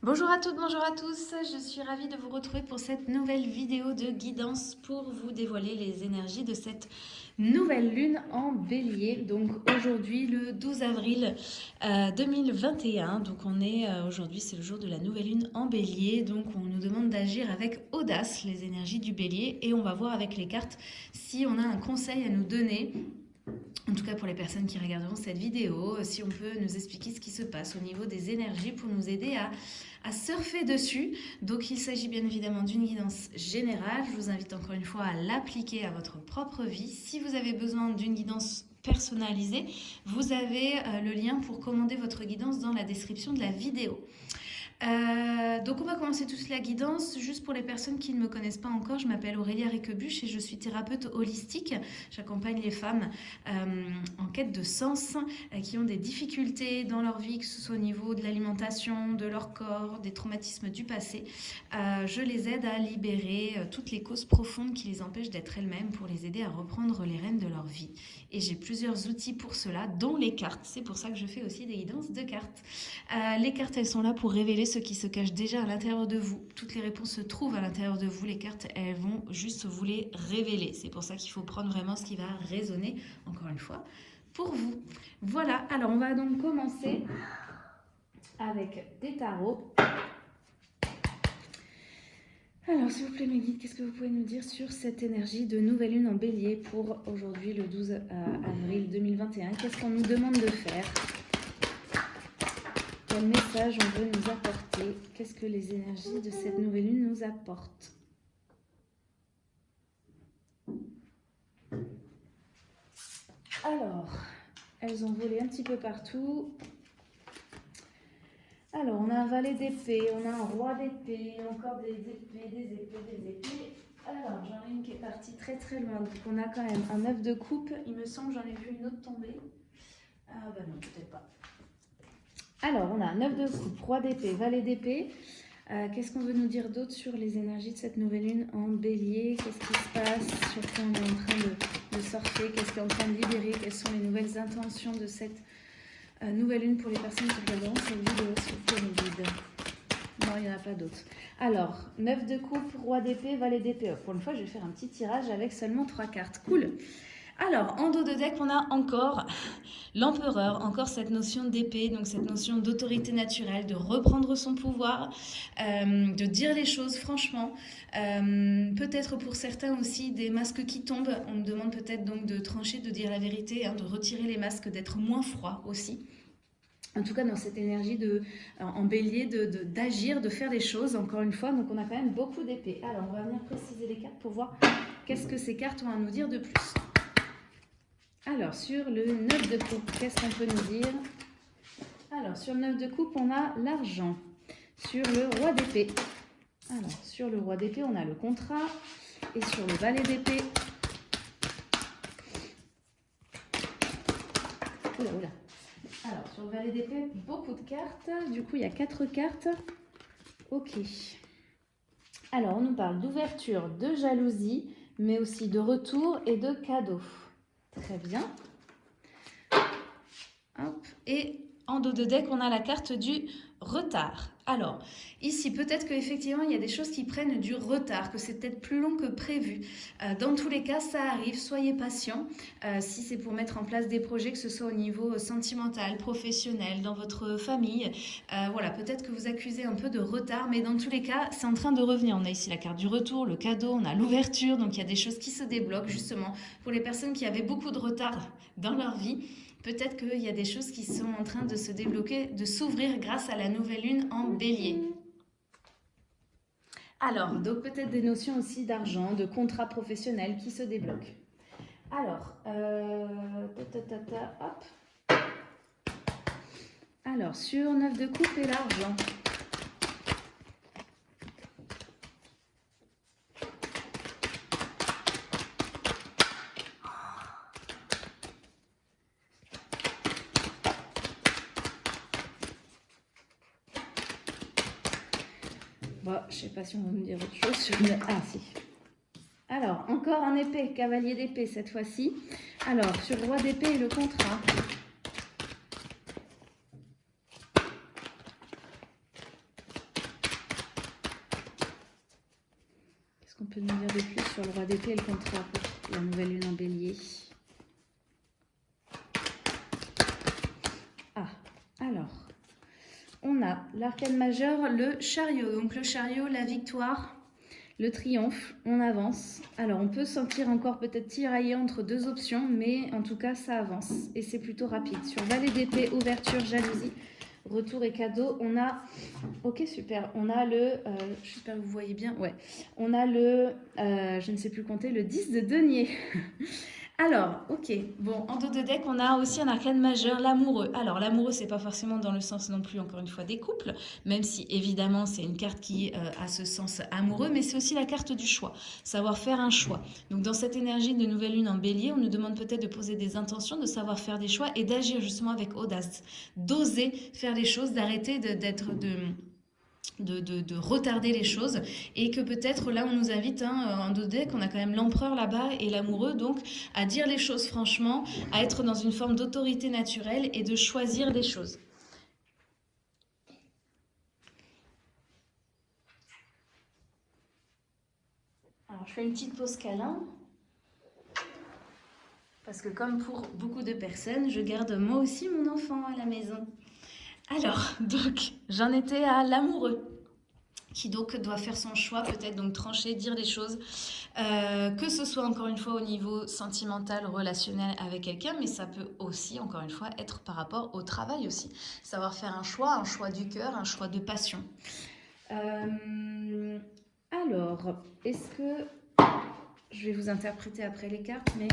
Bonjour à toutes, bonjour à tous, je suis ravie de vous retrouver pour cette nouvelle vidéo de guidance pour vous dévoiler les énergies de cette nouvelle lune en bélier. Donc aujourd'hui le 12 avril 2021, euh, donc on est euh, aujourd'hui c'est le jour de la nouvelle lune en bélier, donc on nous demande d'agir avec audace les énergies du bélier. Et on va voir avec les cartes si on a un conseil à nous donner en tout cas pour les personnes qui regarderont cette vidéo, si on peut nous expliquer ce qui se passe au niveau des énergies pour nous aider à, à surfer dessus. Donc il s'agit bien évidemment d'une guidance générale. Je vous invite encore une fois à l'appliquer à votre propre vie. Si vous avez besoin d'une guidance personnalisée, vous avez euh, le lien pour commander votre guidance dans la description de la vidéo. Euh, donc on va commencer toute la guidance. Juste pour les personnes qui ne me connaissent pas encore, je m'appelle Aurélia Riquebuche et je suis thérapeute holistique. J'accompagne les femmes euh, en quête de sens, euh, qui ont des difficultés dans leur vie, que ce soit au niveau de l'alimentation, de leur corps, des traumatismes du passé. je les aide à libérer toutes les causes profondes qui les empêchent d'être elles-mêmes pour les aider à reprendre les rênes de leur vie. Et j'ai plusieurs outils pour cela, dont les cartes. C'est pour ça que je fais aussi des guidances de cartes. les cartes, elles sont là pour révéler ce qui se cache déjà à l'intérieur de vous. Toutes les réponses se trouvent à l'intérieur de vous. Les cartes, elles vont juste vous les révéler. C'est pour ça qu'il faut prendre vraiment ce qui va résonner, encore une fois, pour vous. Voilà, alors on va donc commencer avec des tarots. Alors, s'il vous plaît, mes guides, qu'est-ce que vous pouvez nous dire sur cette énergie de nouvelle lune en bélier pour aujourd'hui, le 12 euh, avril 2021 Qu'est-ce qu'on nous demande de faire? Quel message on veut nous apporter Qu'est-ce que les énergies de cette nouvelle lune nous apportent Alors, elles ont volé un petit peu partout. Alors, on a un valet d'épée, on a un roi d'épée, encore des épées, des épées, des épées. Alors, j'en ai une qui est partie très très loin. Donc, on a quand même un œuf de coupe. Il me semble j'en ai vu une autre tomber. Ah bah non, peut-être pas. Alors, on a 9 de coupe, roi d'épée, valet d'épée. Euh, qu'est-ce qu'on veut nous dire d'autre sur les énergies de cette nouvelle lune en bélier? Qu'est-ce qui se passe? Sur quoi on est en train de, de sortir Qu'est-ce qui est en train de libérer? Quelles sont les nouvelles intentions de cette euh, nouvelle lune pour les personnes qui regarderont cette vidéo sur vide Non, il n'y en a pas d'autres. Alors, 9 de coupe, roi d'épée, valet d'épée. Pour une fois, je vais faire un petit tirage avec seulement 3 cartes. Cool alors, en dos de deck, on a encore l'empereur, encore cette notion d'épée, donc cette notion d'autorité naturelle, de reprendre son pouvoir, euh, de dire les choses franchement. Euh, peut-être pour certains aussi des masques qui tombent. On me demande peut-être donc de trancher, de dire la vérité, hein, de retirer les masques, d'être moins froid aussi. En tout cas, dans cette énergie de, en bélier, d'agir, de, de faire des choses, encore une fois. Donc, on a quand même beaucoup d'épées. Alors, on va venir préciser les cartes pour voir qu'est-ce que ces cartes ont à nous dire de plus. Alors, sur le 9 de coupe, qu'est-ce qu'on peut nous dire Alors, sur le 9 de coupe, on a l'argent. Sur le roi d'épée, alors, sur le roi d'épée, on a le contrat. Et sur le valet d'épée, oula, oula. Alors, sur le valet d'épée, beaucoup de cartes. Du coup, il y a quatre cartes. Ok. Alors, on nous parle d'ouverture, de jalousie, mais aussi de retour et de cadeau. Très bien. Et en dos de deck, on a la carte du retard. Alors, ici, peut-être qu'effectivement, il y a des choses qui prennent du retard, que c'est peut-être plus long que prévu. Euh, dans tous les cas, ça arrive, soyez patient. Euh, si c'est pour mettre en place des projets, que ce soit au niveau sentimental, professionnel, dans votre famille, euh, voilà, peut-être que vous accusez un peu de retard, mais dans tous les cas, c'est en train de revenir. On a ici la carte du retour, le cadeau, on a l'ouverture, donc il y a des choses qui se débloquent, justement, pour les personnes qui avaient beaucoup de retard dans leur vie peut-être qu'il y a des choses qui sont en train de se débloquer, de s'ouvrir grâce à la nouvelle lune en bélier. Alors, donc peut-être des notions aussi d'argent, de contrat professionnel qui se débloquent. Alors, euh, hop. Alors, sur 9 de coupe et l'argent. si on va me dire autre chose. Sur le... Ah si. Alors, encore un épée, cavalier d'épée cette fois-ci. Alors, sur le roi d'épée et le contrat. Qu'est-ce qu'on peut nous dire de plus sur le roi d'épée et le contrat pour la nouvelle lune en bélier? A l'arcane majeur, le chariot. Donc le chariot, la victoire, le triomphe, on avance. Alors, on peut sentir encore peut-être tirailler entre deux options, mais en tout cas, ça avance. Et c'est plutôt rapide. Sur valet d'épée, ouverture, jalousie, retour et cadeau, on a... Ok, super. On a le... Euh, J'espère que vous voyez bien. Ouais. On a le... Euh, je ne sais plus compter, le 10 de denier. Alors, ok, bon, en dos de deck, on a aussi un arcane majeur, l'amoureux. Alors, l'amoureux, c'est pas forcément dans le sens non plus, encore une fois, des couples, même si, évidemment, c'est une carte qui euh, a ce sens amoureux, mais c'est aussi la carte du choix, savoir faire un choix. Donc, dans cette énergie de nouvelle lune en bélier, on nous demande peut-être de poser des intentions, de savoir faire des choix et d'agir justement avec audace, d'oser faire les choses, d'arrêter d'être... de de, retarder les choses et que peut-être là on nous invite hein, en deck on a quand même l'empereur là-bas et l'amoureux donc à dire les choses franchement à être dans une forme d'autorité naturelle et de choisir des choses. Alors je fais une petite pause câlin. Parce que comme pour beaucoup de personnes je garde moi aussi mon enfant à la maison alors, donc, j'en étais à l'amoureux qui donc doit faire son choix, peut-être donc trancher, dire les choses, euh, que ce soit encore une fois au niveau sentimental, relationnel avec quelqu'un, mais ça peut aussi, encore une fois, être par rapport au travail aussi. Savoir faire un choix, un choix du cœur, un choix de passion. Euh, alors, est-ce que... Je vais vous interpréter après les cartes, mais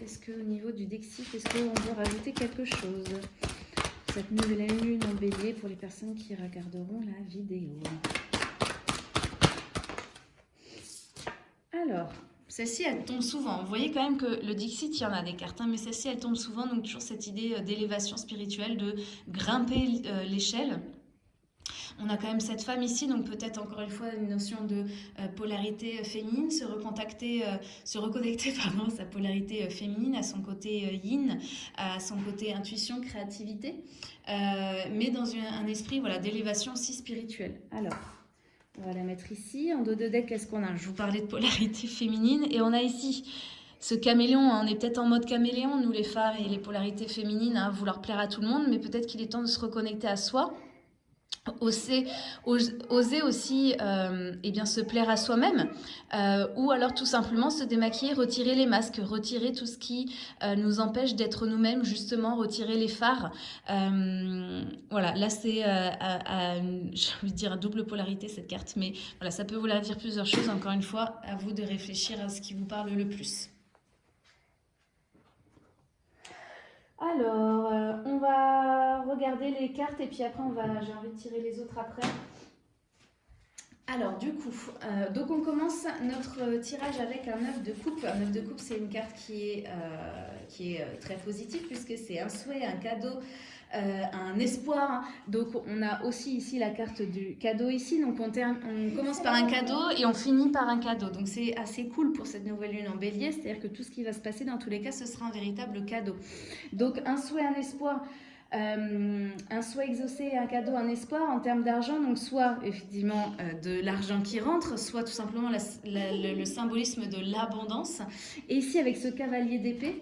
est-ce qu'au niveau du Dexif, est-ce qu'on veut rajouter quelque chose? Cette nouvelle lune en bélier pour les personnes qui regarderont la vidéo. Alors, celle-ci, elle tombe souvent. Vous voyez quand même que le Dixit, il y en a des cartes, mais celle-ci, elle tombe souvent. Donc, toujours cette idée euh, d'élévation spirituelle, de grimper euh, l'échelle. On a quand même cette femme ici, donc peut-être encore une fois une notion de euh, polarité euh, féminine, se recontacter, euh, se reconnecter pardon, sa polarité féminine, à son côté yin, à son côté intuition, créativité, mais dans un esprit voilà, d'élévation aussi spirituelle. Alors, on va la mettre ici. En dos de deck, qu'est-ce qu'on a? Je vous parlais de polarité féminine et on a ici ce caméléon, on est peut-être en mode caméléon, nous les femmes et les polarités féminines, à vouloir plaire à tout le monde, mais peut-être qu'il est temps de se reconnecter à soi Oser, oser aussi euh, eh bien, se plaire à soi-même euh, ou alors tout simplement se démaquiller, retirer les masques, retirer tout ce qui euh, nous empêche d'être nous-mêmes, justement retirer les phares. voilà, là c'est j'ai envie de dire à double polarité cette carte, mais voilà, ça peut vouloir dire plusieurs choses. Encore une fois, à vous de réfléchir à ce qui vous parle le plus. Alors, euh, on va regarder les cartes et puis après, on va, j'ai envie de tirer les autres après. Alors, du coup, euh, donc on commence notre tirage avec un œuf de coupe. Un œuf de coupe, c'est une carte qui est, euh, est très positive puisque c'est un souhait, un cadeau, euh, un espoir. Donc on a aussi ici la carte du cadeau ici. Donc on, on commence par un cadeau et on finit par un cadeau. Donc c'est assez cool pour cette nouvelle lune en bélier. C'est-à-dire que tout ce qui va se passer dans tous les cas, ce sera un véritable cadeau. Donc un souhait, un espoir. Euh, un souhait exaucé, un cadeau, un espoir en termes d'argent, donc soit effectivement euh, de l'argent qui rentre, soit tout simplement le, symbolisme de l'abondance. Et ici avec ce cavalier d'épée,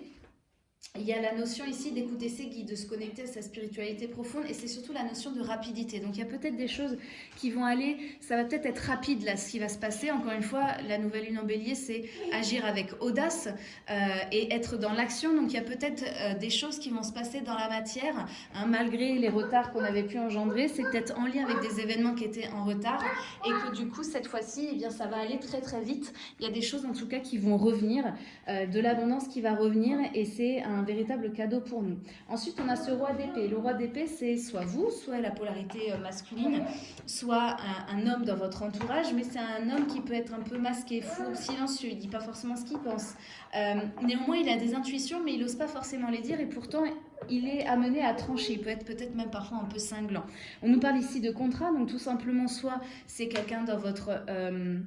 il y a la notion ici d'écouter ses guides, de se connecter à sa spiritualité profonde et c'est surtout la notion de rapidité. Donc il y a peut-être des choses qui vont aller, ça va peut-être être rapide là ce qui va se passer. Encore une fois, la nouvelle lune en bélier c'est agir avec audace euh, et être dans l'action. Donc il y a peut-être euh, des choses qui vont se passer dans la matière hein, malgré les retards qu'on avait pu engendrer. C'est peut-être en lien avec des événements qui étaient en retard et que du coup cette fois-ci, eh bien ça va aller très très vite. Il y a des choses en tout cas qui vont revenir, euh, de l'abondance qui va revenir et c'est un véritable cadeau pour nous. Ensuite, on a ce roi d'épée. Le roi d'épée, c'est soit vous, soit la polarité euh, masculine, soit un, homme dans votre entourage, mais c'est un homme qui peut être un peu masqué, fou, silencieux, il dit pas forcément ce qu'il pense. Euh, néanmoins, il a des intuitions, mais il n'ose pas forcément les dire, et pourtant, il est amené à trancher, il peut être peut-être même parfois un peu cinglant. On nous parle ici de contrat, donc tout simplement, soit c'est quelqu'un dans votre... Euh,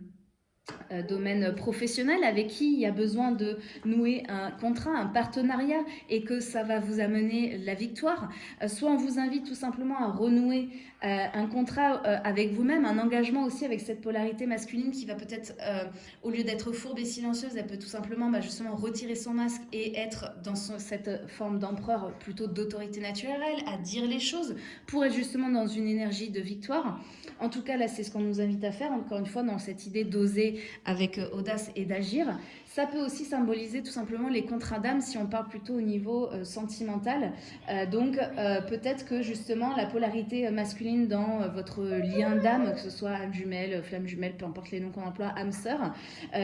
domaine professionnel avec qui il y a besoin de nouer un contrat, un partenariat et que ça va vous amener la victoire. Euh, soit on vous invite tout simplement à renouer euh, un contrat euh, avec vous-même, un engagement aussi avec cette polarité masculine qui va peut-être, euh, au lieu d'être fourbe et silencieuse, elle peut tout simplement bah, justement retirer son masque et être dans cette forme d'empereur plutôt d'autorité naturelle, à dire les choses, pour être justement dans une énergie de victoire. En tout cas, là, c'est ce qu'on nous invite à faire, encore une fois, dans cette idée d'oser avec audace et d'agir. Ça peut aussi symboliser tout simplement les contrats d'âme si on parle plutôt au niveau euh, sentimental. Euh, donc euh, peut-être que justement la polarité masculine dans votre lien d'âme, que ce soit âme jumelle, flamme jumelle, peu importe les noms qu'on emploie, âme sœur,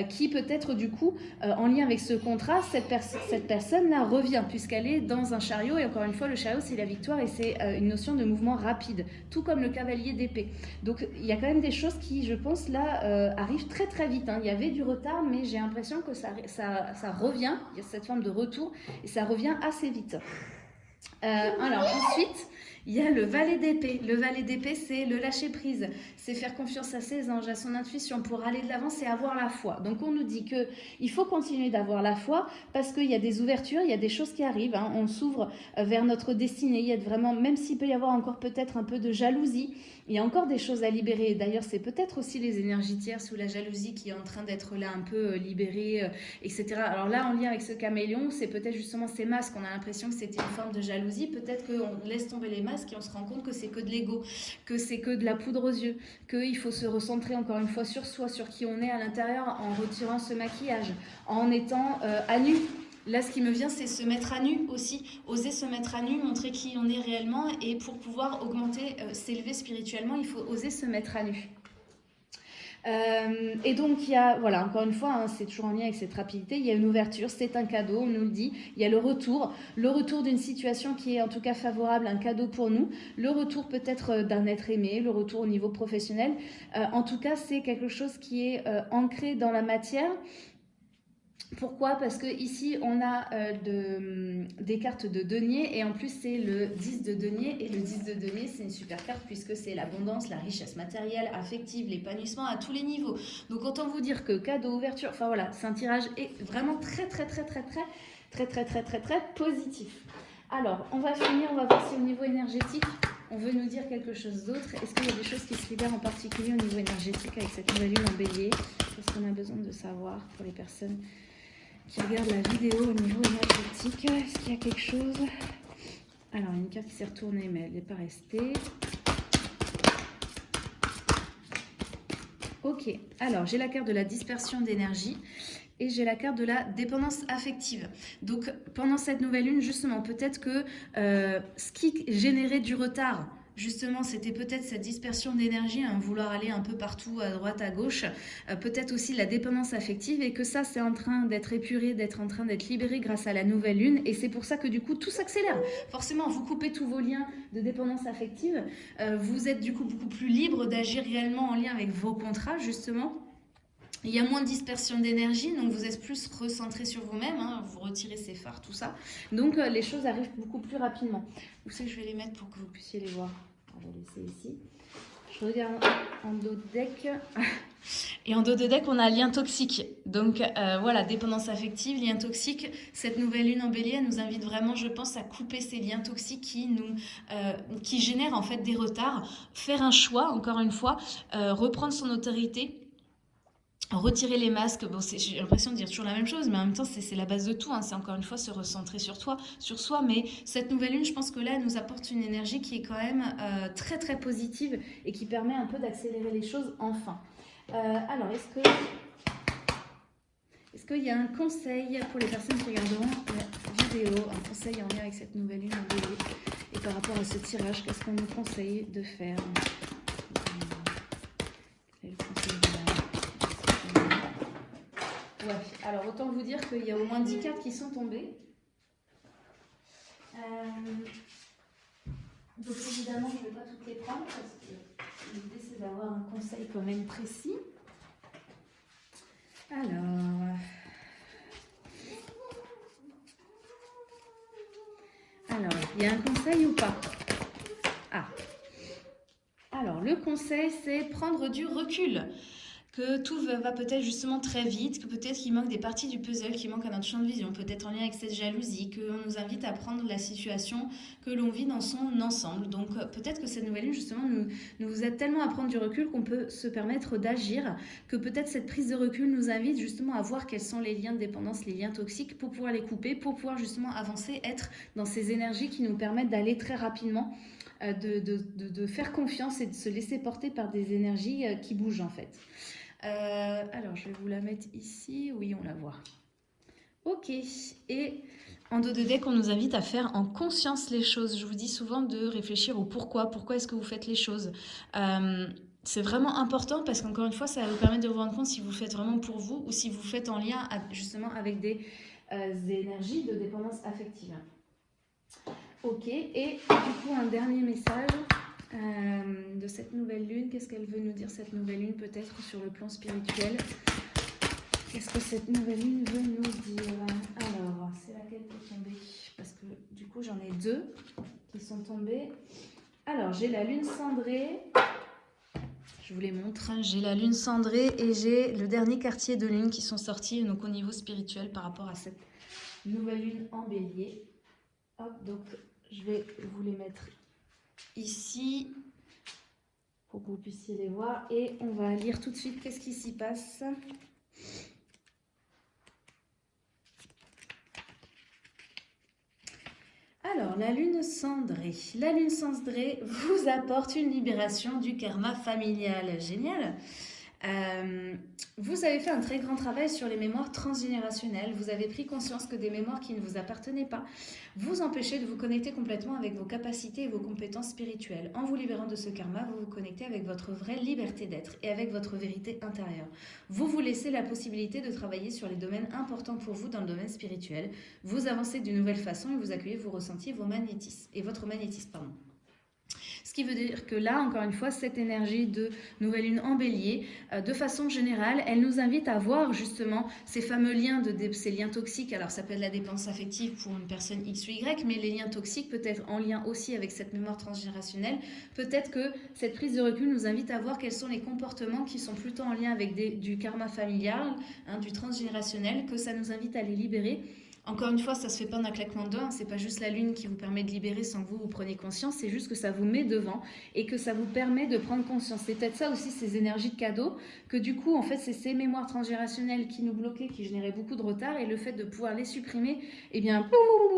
qui peut-être du coup en lien avec ce contrat, cette, personne-là revient puisqu'elle est dans un chariot et encore une fois le chariot c'est la victoire et c'est une notion de mouvement rapide, tout comme le cavalier d'épée. Donc il y a quand même des choses qui je pense là arrivent très très vite. Hein. Il y avait du retard mais j'ai l'impression que ça, ça, revient, il y a cette forme de retour, et ça revient assez vite. Euh, alors ensuite, il y a le valet d'épée. Le valet d'épée, c'est le lâcher prise. C'est faire confiance à ses anges, à son intuition pour aller de l'avant, c'est avoir la foi. Donc on nous dit que il faut continuer d'avoir la foi parce qu'il y a des ouvertures, il y a des choses qui arrivent. Hein. On s'ouvre euh, vers notre destinée. Il y a vraiment, même s'il peut y avoir encore peut-être un peu de jalousie, il y a encore des choses à libérer. D'ailleurs, c'est peut-être aussi les énergies tierces ou la jalousie qui est en train d'être là un peu euh, libérée, euh, etc. Alors là, en lien avec ce caméléon, c'est peut-être justement ces masques. On a l'impression que c'était une forme de jalousie. Peut-être qu'on laisse tomber les masques et on se rend compte que c'est que de l'ego, que c'est que de la poudre aux yeux, qu'il faut se recentrer encore une fois sur soi, sur qui on est à l'intérieur en retirant ce maquillage, en étant euh, à nu Là, ce qui me vient, c'est se mettre à nu aussi, oser se mettre à nu, montrer qui on est réellement. Et pour pouvoir augmenter, euh, s'élever spirituellement, il faut oser se mettre à nu. Euh, et donc, il y a, voilà, encore une fois, hein, c'est toujours en lien avec cette rapidité, il y a une ouverture, c'est un cadeau, on nous le dit, il y a le retour, le retour d'une situation qui est en tout cas favorable, un cadeau pour nous, le retour peut-être euh, d'un être aimé, le retour au niveau professionnel. en tout cas, c'est quelque chose qui est ancré dans la matière pourquoi? Parce que ici on a euh, hum, des cartes de denier et en plus c'est le 10 de denier et le 10 de denier c'est une super carte puisque c'est l'abondance, la richesse matérielle, affective, l'épanouissement à tous les niveaux. Donc autant vous dire que cadeau, ouverture, enfin voilà, c'est un tirage vraiment très très très très très très très très très très positif. Alors on va finir, on va voir si au niveau énergétique on veut nous dire quelque chose d'autre. Est-ce qu'il y a des choses qui se libèrent en particulier au niveau énergétique avec cette nouvelle lune en bélier Qu'est-ce qu'on a besoin de savoir pour les personnes qui regarde la vidéo au niveau énergétique. Est-ce qu'il y a quelque chose? Alors, une carte qui s'est retournée, mais elle n'est pas restée. Ok, alors j'ai la carte de la dispersion d'énergie et j'ai la carte de la dépendance affective. Donc pendant cette nouvelle lune, justement, peut-être que euh, ce qui générait du retard justement, c'était peut-être cette dispersion d'énergie, hein, vouloir aller un peu partout, à droite, à gauche, euh, peut-être aussi la dépendance affective, et que ça, c'est en train d'être épuré, d'être en train d'être libéré grâce à la nouvelle lune, et c'est pour ça que du coup, tout s'accélère. Forcément, vous coupez tous vos liens de dépendance affective, euh, vous êtes du coup beaucoup plus libre d'agir réellement en lien avec vos contrats, justement, il y a moins de dispersion d'énergie, donc vous êtes plus recentré sur vous-même, hein, vous retirez ces phares, tout ça. Donc euh, les choses arrivent beaucoup plus rapidement. Où c'est que je vais les mettre pour que vous puissiez les voir? On va laisser ici. Je regarde en dos de deck. Et en dos de deck, on a lien toxique. Donc euh, voilà, dépendance affective, lien toxique. Cette nouvelle lune en bélier nous invite vraiment, je pense, à couper ces liens toxiques qui nous, euh, qui génèrent en fait des retards. Faire un choix, encore une fois, reprendre son autorité retirer les masques, bon, j'ai l'impression de dire toujours la même chose, mais en même temps, c'est la base de tout. Hein. C'est encore une fois se recentrer sur toi, sur soi. Mais cette nouvelle lune, je pense que là, elle nous apporte une énergie qui est quand même euh, très, très positive et qui permet un peu d'accélérer les choses enfin. Euh, alors, est-ce que... Est-ce qu'il y a un conseil pour les personnes qui regarderont la vidéo, un conseil en lien avec cette nouvelle lune Et par rapport à ce tirage, qu'est-ce qu'on nous conseille de faire? Alors autant vous dire qu'il y a au moins 10 cartes qui sont tombées. Euh, donc évidemment, je ne vais pas toutes les prendre parce que l'idée c'est d'avoir un conseil quand même précis. Alors... Alors, il y a un conseil ou pas? Ah Alors, le conseil, c'est prendre du recul. Que tout va, peut-être justement très vite, que peut-être qu'il manque des parties du puzzle qui manquent à notre champ de vision, peut-être en lien avec cette jalousie, qu'on nous invite à prendre la situation que l'on vit dans son ensemble. Donc euh, peut-être que cette nouvelle lune justement nous, nous aide tellement à prendre du recul qu'on peut se permettre d'agir, que peut-être cette prise de recul nous invite justement à voir quels sont les liens de dépendance, les liens toxiques, pour pouvoir les couper, pour pouvoir justement avancer, être dans ces énergies qui nous permettent d'aller très rapidement euh, de, de, de, faire confiance et de se laisser porter par des énergies euh, qui bougent en fait. Euh, alors, je vais vous la mettre ici. Oui, on la voit. Ok. Et en dos de deck, on nous invite à faire en conscience les choses. Je vous dis souvent de réfléchir au pourquoi. Pourquoi est-ce que vous faites les choses? Euh, C'est vraiment important parce qu'encore une fois, ça va vous permettre de vous rendre compte si vous faites vraiment pour vous ou si vous faites en lien justement avec des euh, énergies de dépendance affective. Ok. Et du coup, un dernier message. Euh, de cette nouvelle lune. Qu'est-ce qu'elle veut nous dire cette nouvelle lune peut-être sur le plan spirituel? Qu'est-ce que cette nouvelle lune veut nous dire? Alors, c'est laquelle qui est tombée? Parce que du coup, j'en ai deux qui sont tombées. Alors, j'ai la lune cendrée. Je vous les montre. J'ai la lune cendrée et j'ai le dernier quartier de lune qui sont sortis donc au niveau spirituel par rapport à cette nouvelle lune en bélier. Hop, donc je vais vous les mettre ici pour que vous puissiez les voir. Et on va lire tout de suite qu'est-ce qui s'y passe. Alors, la lune cendrée. La lune cendrée vous apporte une libération du karma familial. Génial euh, vous avez fait un très grand travail sur les mémoires transgénérationnelles. Vous avez pris conscience que des mémoires qui ne vous appartenaient pas vous empêchaient de vous connecter complètement avec vos capacités et vos compétences spirituelles. En vous libérant de ce karma, vous vous connectez avec votre vraie liberté d'être et avec votre vérité intérieure. Vous vous laissez la possibilité de travailler sur les domaines importants pour vous dans le domaine spirituel. Vous avancez d'une nouvelle façon et vous accueillez vos ressentis vos magnétismes, et votre magnétisme. Qui veut dire que là, encore une fois, cette énergie de nouvelle lune en bélier, euh, de façon générale, elle nous invite à voir justement ces fameux liens, de, ces liens toxiques. Alors ça peut être la dépense affective pour une personne X ou Y, mais les liens toxiques peut être en lien aussi avec cette mémoire transgénérationnelle. Peut-être que cette prise de recul nous invite à voir quels sont les comportements qui sont plutôt en lien avec du karma familial, hein, du transgénérationnel, que ça nous invite à les libérer encore une fois, ça se fait pas d'un claquement de doigts, hein. c'est pas juste la lune qui vous permet de libérer sans vous, vous preniez conscience, c'est juste que ça vous met devant et que ça vous permet de prendre conscience. C'est peut-être ça aussi, ces énergies de cadeau, que du coup, en fait, c'est ces mémoires transgénérationnelles qui nous bloquaient, qui généraient beaucoup de retard et le fait de pouvoir les supprimer, eh bien,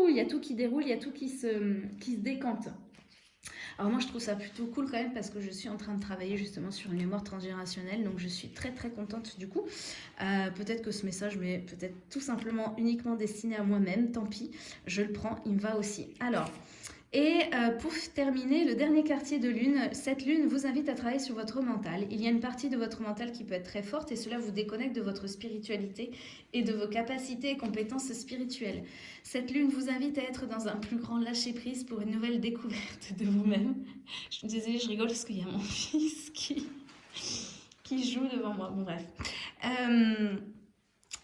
il y a tout qui déroule, il y a tout qui se, qui se décante. Alors moi, je trouve ça plutôt cool quand même parce que je suis en train de travailler justement sur une mémoire transgénérationnelle. Donc, je suis très, très contente du coup. Euh, peut-être que ce message m'est peut-être tout simplement uniquement destiné à moi-même. Tant pis, je le prends, il me va aussi. Alors... Et euh, pour terminer, le dernier quartier de lune, cette lune vous invite à travailler sur votre mental. Il y a une partie de votre mental qui peut être très forte et cela vous déconnecte de votre spiritualité et de vos capacités et compétences spirituelles. Cette lune vous invite à être dans un plus grand lâcher-prise pour une nouvelle découverte de vous-même. Je suis désolée, je rigole parce qu'il y a mon fils qui, qui joue devant moi. Bon bref. Euh,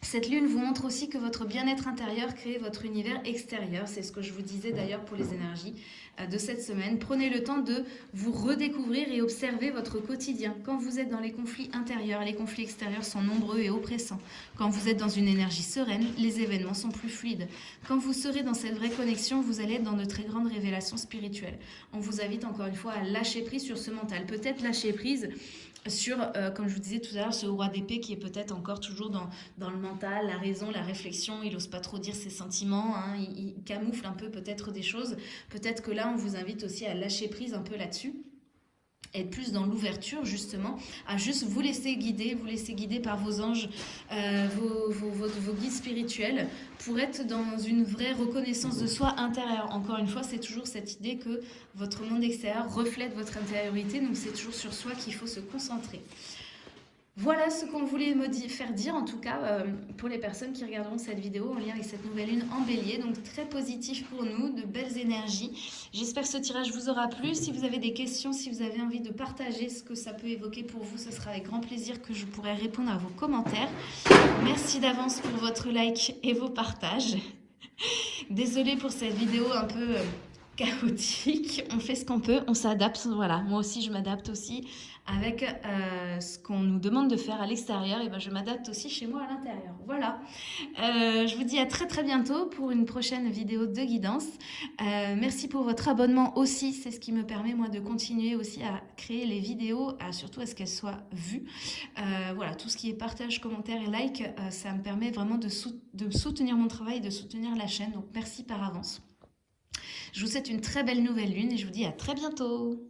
cette lune vous montre aussi que votre bien-être intérieur crée votre univers extérieur. C'est ce que je vous disais d'ailleurs pour les énergies euh, de cette semaine. Prenez le temps de vous redécouvrir et observer votre quotidien. Quand vous êtes dans les conflits intérieurs, les conflits extérieurs sont nombreux et oppressants. Quand vous êtes dans une énergie sereine, les événements sont plus fluides. Quand vous serez dans cette vraie connexion, vous allez être dans de très grandes révélations spirituelles. On vous invite encore une fois à lâcher prise sur ce mental. Peut-être lâcher prise sur, euh, comme je vous disais tout à l'heure, ce roi d'épée qui est peut-être encore toujours dans, dans le mental, la raison, la réflexion, il n'ose pas trop dire ses sentiments, hein, il, il camoufle un peu peut-être des choses. Peut-être que là, on vous invite aussi à lâcher prise un peu là-dessus être plus dans l'ouverture justement, à juste vous laisser guider, vous laisser guider par vos anges, euh, vos, guides spirituels, pour être dans une vraie reconnaissance de soi intérieure. Encore une fois, c'est toujours cette idée que votre monde extérieur reflète votre intériorité, donc c'est toujours sur soi qu'il faut se concentrer. Voilà ce qu'on voulait me faire dire, en tout cas, euh, pour les personnes qui regarderont cette vidéo en lien avec cette nouvelle lune en bélier. Donc, très positif pour nous, de belles énergies. J'espère que ce tirage vous aura plu. Si vous avez des questions, si vous avez envie de partager ce que ça peut évoquer pour vous, ce sera avec grand plaisir que je pourrai répondre à vos commentaires. Merci d'avance pour votre like et vos partages. Désolée pour cette vidéo un peu... Euh, chaotique. On fait ce qu'on peut, on s'adapte. Voilà, moi aussi, je m'adapte aussi avec euh, ce qu'on nous demande de faire à l'extérieur. Et ben, je m'adapte aussi chez moi à l'intérieur. Voilà. Euh, je vous dis à très très bientôt pour une prochaine vidéo de guidance. Euh, merci pour votre abonnement aussi. C'est ce qui me permet moi de continuer aussi à créer les vidéos, surtout à ce qu'elles soient vues. voilà, tout ce qui est partage, commentaire et like, ça me permet vraiment de, de soutenir mon travail, de soutenir la chaîne. Donc merci par avance. Je vous souhaite une très belle nouvelle lune et je vous dis à très bientôt